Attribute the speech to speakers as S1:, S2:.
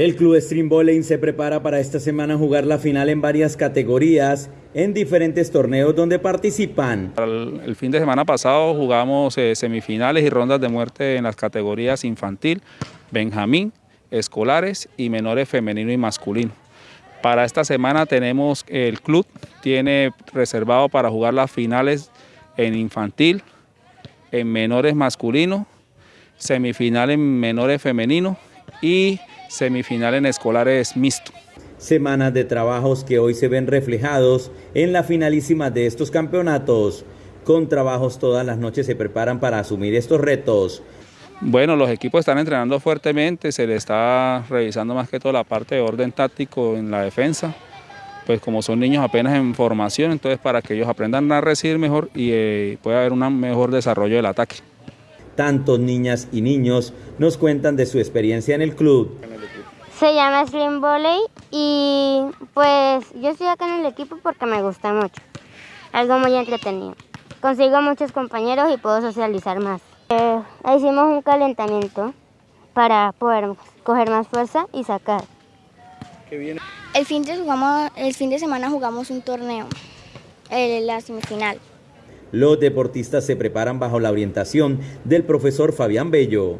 S1: El Club Stream Bowling se prepara para esta semana jugar la final en varias categorías en diferentes torneos donde participan.
S2: El, fin de semana pasado jugamos eh, semifinales y rondas de muerte en las categorías infantil, benjamín, escolares y menores femenino y masculino. Para esta semana tenemos el club tiene reservado para jugar las finales en infantil, en menores masculino, semifinal en menores femenino y semifinal en escolares mixto.
S1: Semanas de trabajos que hoy se ven reflejados en la finalísima de estos campeonatos. Con trabajos todas las noches se preparan para asumir estos retos.
S2: Bueno, los equipos están entrenando fuertemente, se le está revisando más que todo la parte de orden táctico en la defensa, pues como son niños apenas en formación, entonces para que ellos aprendan a recibir mejor y eh, pueda haber un mejor desarrollo del ataque.
S1: Tantos niñas y niños nos cuentan de su experiencia en el club.
S3: Se llama Slim Volley y pues yo estoy acá en el equipo porque me gusta mucho. Algo muy entretenido. Consigo muchos compañeros y puedo socializar más. Eh, hicimos un calentamiento para poder coger más fuerza y sacar.
S4: El fin de, jugamos, el fin de semana jugamos un torneo, el, la semifinal.
S1: Los deportistas se preparan bajo la orientación del profesor Fabián Bello.